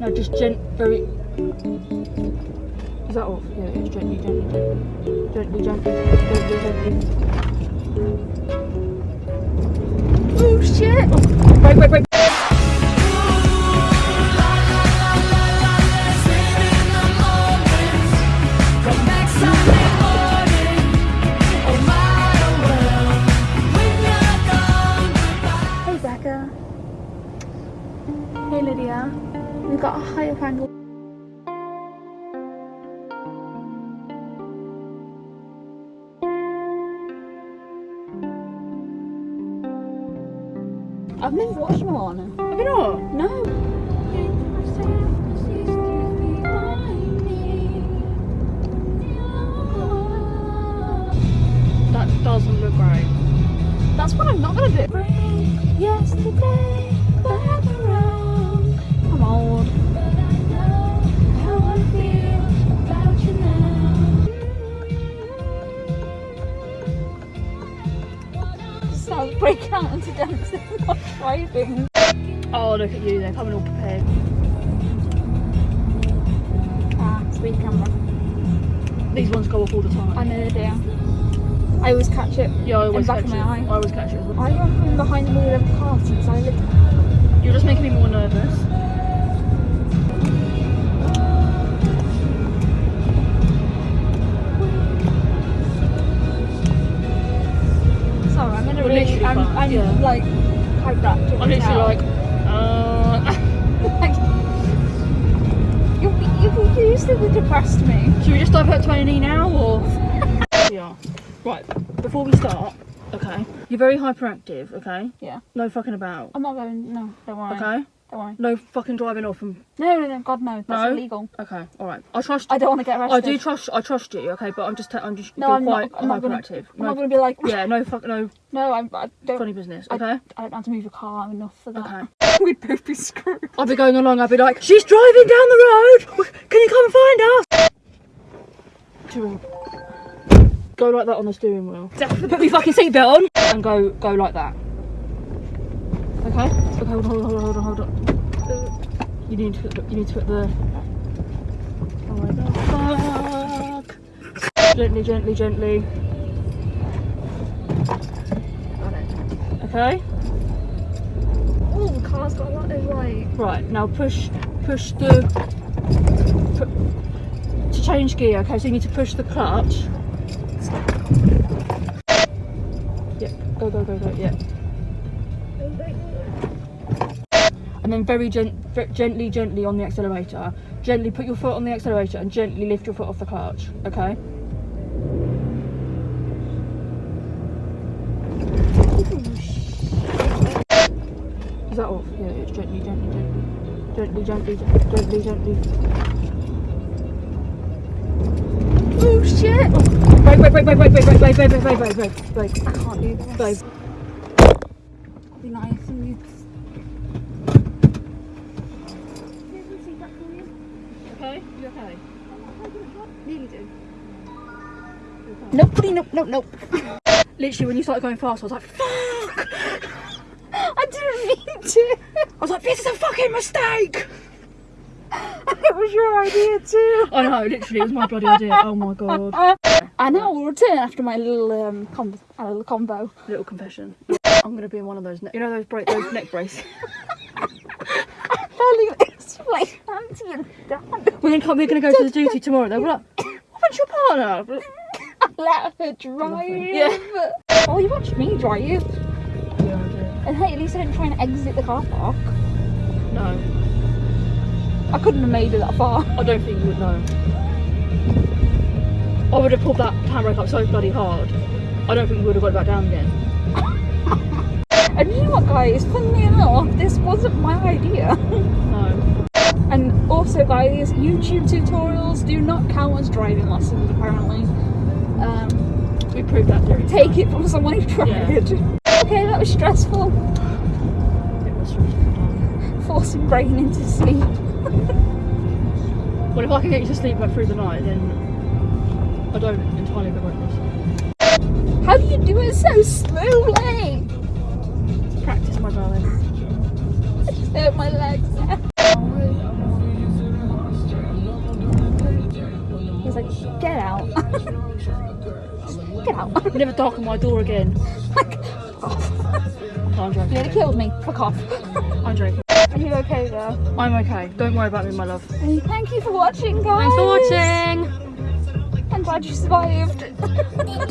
No, just gent, very. Is that off? Yeah, it's gently, gently, gently, gently, gently, gently, gently. Oh shit! Oh, wait, wait, wait. We've got a higher angle. I've never watched Moana. Have you not? No. That doesn't look right. That's what I'm not gonna do. Yesterday, dancing, driving. Oh, look at you, they're coming all prepared. Ah, speed camera. These ones go off all the time. I know they do. I always catch it. yeah, I always back catch it. my eye. I always catch it. I haven't been behind the wheel of a car since I lived. You're just making me more nervous. Literally I'm, I'm yeah. like hyperactive. I'm literally now. like, uh. Like, you, you, you used to depressed me. Should we just divert to A&E now, or? yeah. Right, before we start, okay, you're very hyperactive, okay? Yeah. No fucking about, I'm not going. No, don't worry. okay? Don't worry. No fucking driving off and, No, no, no. God no. That's No? illegal. okay, alright. I trust I don't want to get arrested. I do trust, I trust you, okay, but I'm just, I'm just, No, I'm not- I'm not gonna-. I'm no, not going to be like. yeah, no fuck, no No, I'm, I don't. funny business, okay? I don't have to move your car enough for that. Okay. We'd both be screwed. I'll be going along, I'll be like, she's driving down the road! Can you come and find us? Go like that on the steering wheel. Definitely Put your fucking seatbelt on and go go like that. Okay? Okay, hold on, hold on, hold on, hold on. You need to put, you need to put the. Oh my god, fuck! Gently, gently, gently. Got it. Okay? Oh, the car's got a lot of like. Right, now push push the pu- to change gear, okay, so you need to push the clutch. Yep, go go go go, Yep. And then very gent ve- gently, gently on the accelerator. Gently put your foot on the accelerator and gently lift your foot off the clutch, okay? Is that off? Yeah, it's gently, gently, gently. Gently, gently, gently, gently. Oh shit! Wait, wait, wait, wait, wait, wait, wait, wait, wait, wait, wait, wait, wait, wait. I can't do this. Babe. Be nice and you. Okay? You okay? Nearly nope, nope, nope. Literally, when you started going fast, I was like, fuck! I didn't mean to. I was like, this is a fucking mistake! it was your idea too. I know, literally, it was my bloody idea. Oh my god. And now we'll return after my little um com- a little combo. Little confession. I'm gonna be in one of those, ne- you know, those bra- those neck braces. Darling, explain to your dad. We're gonna come. We're gonna go to the duty tomorrow. They'll be like, what about your partner? Let her drive. Yeah. Oh, you watched me drive. Yeah, I do. And hey, at least I didn't try and exit the car park. No, I couldn't have made it that far. I don't think you would know. I would have pulled that handbrake up so bloody hard. I don't think we would have got it back down again. And you know what, guys? Funnily enough, this wasn't my idea. No. And also, guys, YouTube tutorials do not count as driving lessons, apparently. Um, We proved that theory. take it from someone who tried. Yeah. Okay, that was stressful. It was stressful. Forcing brain into sleep. Well, if I can get you to sleep like through the night, then I don't entirely regret this. How do you do it so smoothly? Practice, my darling. I hurt my legs. Never darken my door again. I'm joking. Nearly killed me. Fuck off. I'm. Are you okay there? I'm okay. Don't worry about me, my love. Thank you for watching, guys. Thanks for watching. I'm glad you survived.